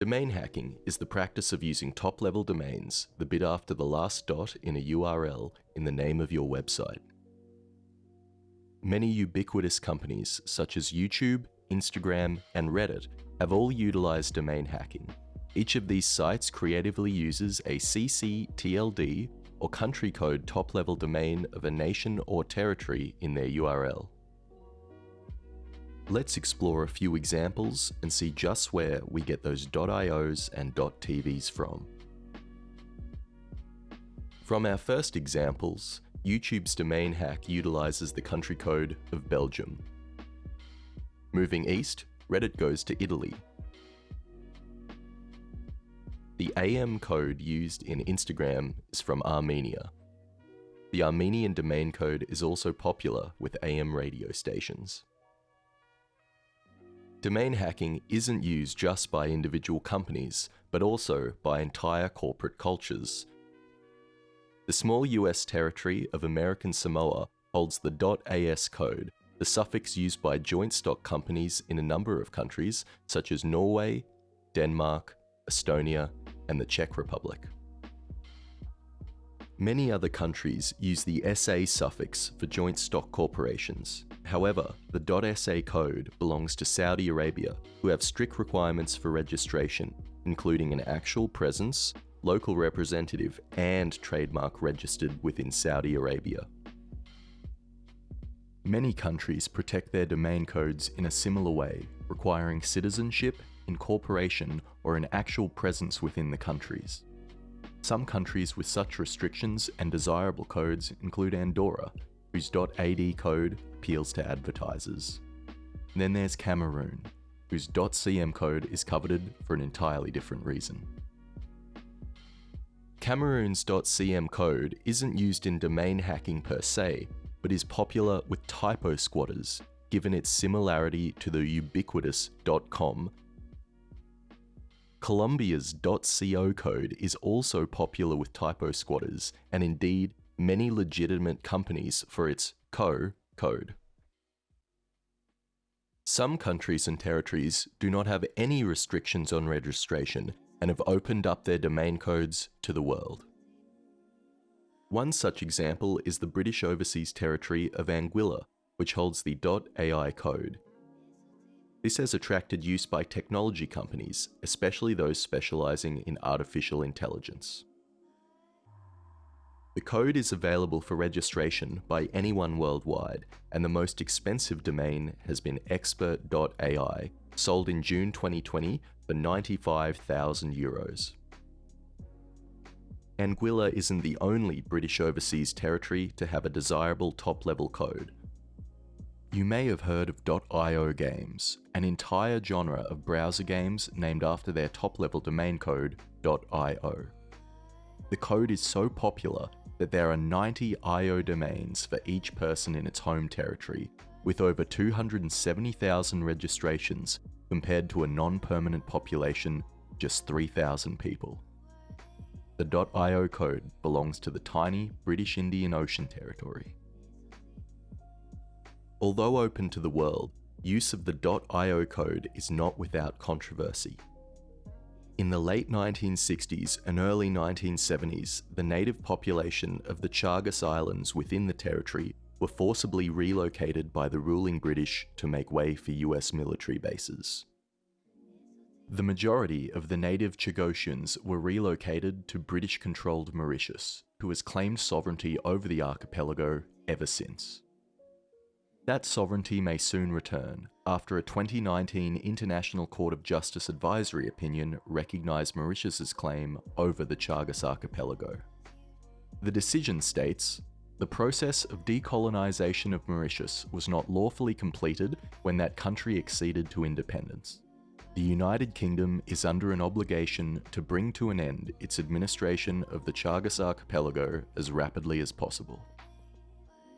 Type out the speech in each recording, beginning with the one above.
Domain hacking is the practice of using top level domains, the bit after the last dot in a URL, in the name of your website. Many ubiquitous companies such as YouTube, Instagram, and Reddit have all utilized domain hacking. Each of these sites creatively uses a CCTLD or country code top level domain of a nation or territory in their URL. Let's explore a few examples and see just where we get those .ios and .tvs from. From our first examples, YouTube's domain hack utilizes the country code of Belgium. Moving east, Reddit goes to Italy. The AM code used in Instagram is from Armenia. The Armenian domain code is also popular with AM radio stations. Domain hacking isn't used just by individual companies, but also by entire corporate cultures. The small US territory of American Samoa holds the .as code, the suffix used by joint stock companies in a number of countries such as Norway, Denmark, Estonia, and the Czech Republic. Many other countries use the SA suffix for joint stock corporations. However, the .SA code belongs to Saudi Arabia, who have strict requirements for registration, including an actual presence, local representative, and trademark registered within Saudi Arabia. Many countries protect their domain codes in a similar way, requiring citizenship, incorporation, or an actual presence within the countries. Some countries with such restrictions and desirable codes include Andorra, whose .ad code appeals to advertisers. And then there's Cameroon, whose .cm code is coveted for an entirely different reason. Cameroon's .cm code isn't used in domain hacking per se, but is popular with typo squatters, given its similarity to the ubiquitous .com Colombia's .co code is also popular with typo squatters, and indeed many legitimate companies for its co code. Some countries and territories do not have any restrictions on registration and have opened up their domain codes to the world. One such example is the British Overseas Territory of Anguilla, which holds the .ai code, this has attracted use by technology companies, especially those specializing in artificial intelligence. The code is available for registration by anyone worldwide, and the most expensive domain has been expert.ai, sold in June 2020 for 95,000 euros. Anguilla isn't the only British overseas territory to have a desirable top-level code. You may have heard of .io games, an entire genre of browser games named after their top-level domain code, .io. The code is so popular that there are 90 IO domains for each person in its home territory, with over 270,000 registrations compared to a non-permanent population just 3,000 people. The .io code belongs to the tiny British Indian Ocean Territory. Although open to the world, use of the .io code is not without controversy. In the late 1960s and early 1970s, the native population of the Chagos Islands within the territory were forcibly relocated by the ruling British to make way for US military bases. The majority of the native Chagosians were relocated to British-controlled Mauritius, who has claimed sovereignty over the archipelago ever since. That sovereignty may soon return, after a 2019 International Court of Justice advisory opinion recognised Mauritius's claim over the Chagos archipelago. The decision states, the process of decolonisation of Mauritius was not lawfully completed when that country acceded to independence. The United Kingdom is under an obligation to bring to an end its administration of the Chagos archipelago as rapidly as possible.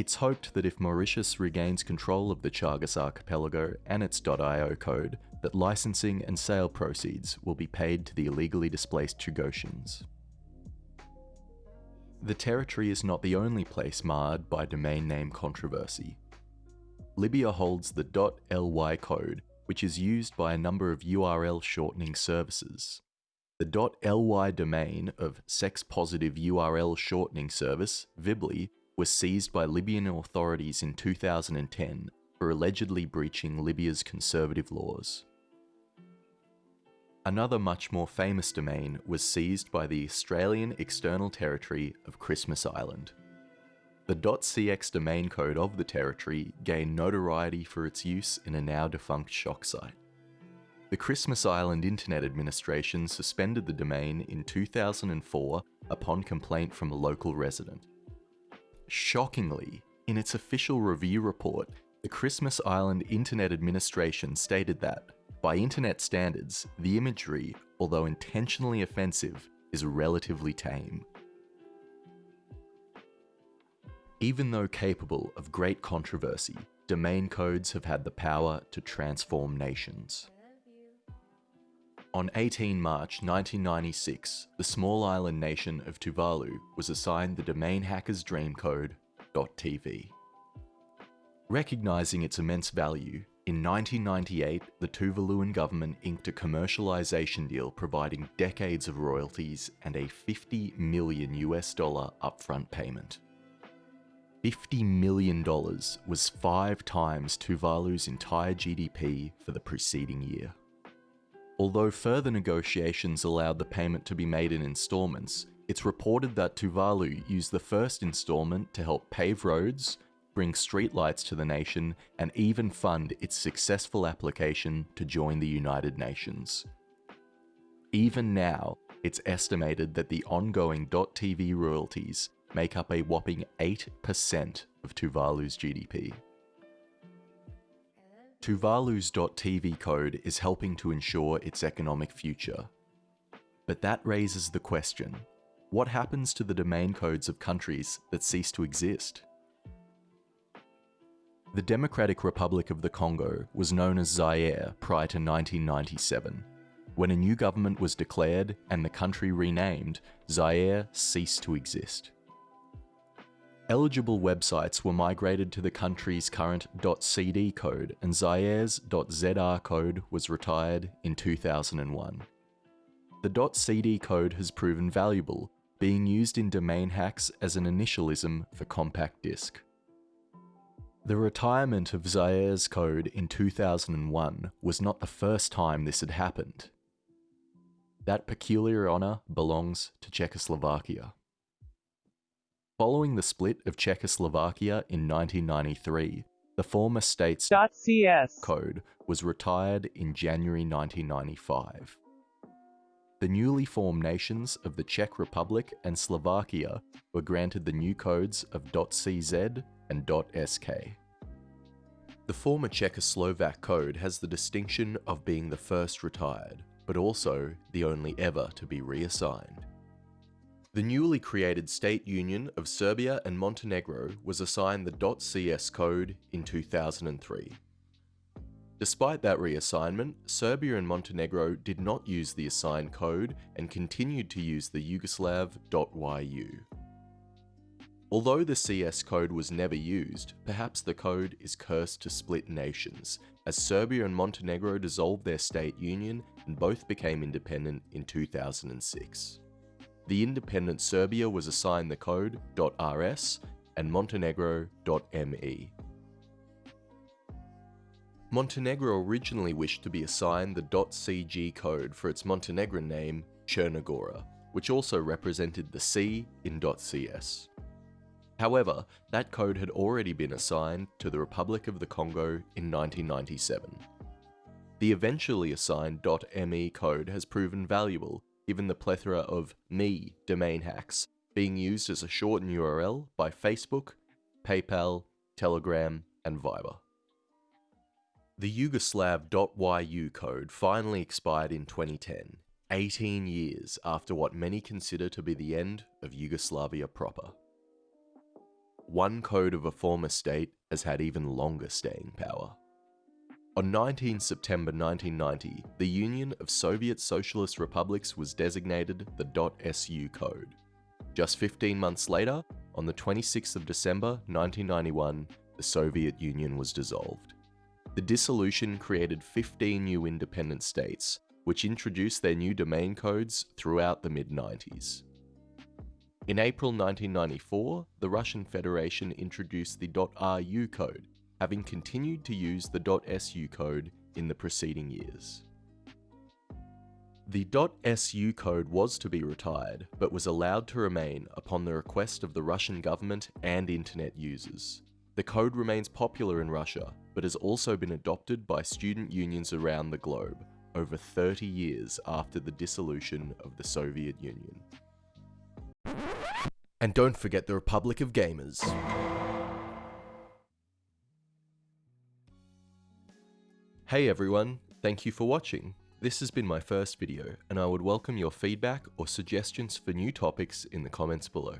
It's hoped that if Mauritius regains control of the Chagos archipelago and its .io code, that licensing and sale proceeds will be paid to the illegally displaced Chagosians. The territory is not the only place marred by domain name controversy. Libya holds the .ly code, which is used by a number of URL shortening services. The .ly domain of sex-positive URL shortening service, Vibly, was seized by Libyan authorities in 2010 for allegedly breaching Libya's conservative laws. Another much more famous domain was seized by the Australian External Territory of Christmas Island. The .cx domain code of the territory gained notoriety for its use in a now defunct shock site. The Christmas Island Internet Administration suspended the domain in 2004 upon complaint from a local resident. Shockingly, in its official review report, the Christmas Island Internet Administration stated that, by internet standards, the imagery, although intentionally offensive, is relatively tame. Even though capable of great controversy, domain codes have had the power to transform nations. On 18 March 1996, the small island nation of Tuvalu was assigned the domain hacker's dream code, .tv. Recognising its immense value, in 1998 the Tuvaluan government inked a commercialization deal providing decades of royalties and a 50 million US dollar upfront payment. $50 million was five times Tuvalu's entire GDP for the preceding year. Although further negotiations allowed the payment to be made in installments, it's reported that Tuvalu used the first installment to help pave roads, bring streetlights to the nation, and even fund its successful application to join the United Nations. Even now, it's estimated that the ongoing .tv royalties make up a whopping 8% of Tuvalu's GDP. Tuvalu's .tv code is helping to ensure its economic future. But that raises the question, what happens to the domain codes of countries that cease to exist? The Democratic Republic of the Congo was known as Zaire prior to 1997. When a new government was declared and the country renamed, Zaire ceased to exist. Eligible websites were migrated to the country's current .cd code and Zaire's .zr code was retired in 2001. The .cd code has proven valuable, being used in domain hacks as an initialism for compact disk. The retirement of Zaire's code in 2001 was not the first time this had happened. That peculiar honour belongs to Czechoslovakia. Following the split of Czechoslovakia in 1993, the former state's .cs code was retired in January 1995. The newly formed nations of the Czech Republic and Slovakia were granted the new codes of .cz and .sk. The former Czechoslovak code has the distinction of being the first retired, but also the only ever to be reassigned. The newly created State Union of Serbia and Montenegro was assigned the .cs code in 2003. Despite that reassignment, Serbia and Montenegro did not use the assigned code and continued to use the Yugoslav.yu. Although the CS code was never used, perhaps the code is cursed to split nations, as Serbia and Montenegro dissolved their state union and both became independent in 2006 the independent Serbia was assigned the code .rs and Montenegro.me. Montenegro originally wished to be assigned the .cg code for its Montenegrin name, Chernogora, which also represented the C in .cs. However, that code had already been assigned to the Republic of the Congo in 1997. The eventually assigned .me code has proven valuable given the plethora of me domain hacks being used as a shortened URL by Facebook, PayPal, Telegram, and Viber. The Yugoslav.yu code finally expired in 2010, 18 years after what many consider to be the end of Yugoslavia proper. One code of a former state has had even longer staying power. On 19 September 1990, the Union of Soviet Socialist Republics was designated the .su code. Just 15 months later, on the 26th of December 1991, the Soviet Union was dissolved. The dissolution created 15 new independent states, which introduced their new domain codes throughout the mid 90s. In April 1994, the Russian Federation introduced the .ru code, having continued to use the .su code in the preceding years. The .su code was to be retired, but was allowed to remain upon the request of the Russian government and internet users. The code remains popular in Russia, but has also been adopted by student unions around the globe over 30 years after the dissolution of the Soviet Union. And don't forget the Republic of Gamers. Hey everyone, thank you for watching. This has been my first video, and I would welcome your feedback or suggestions for new topics in the comments below.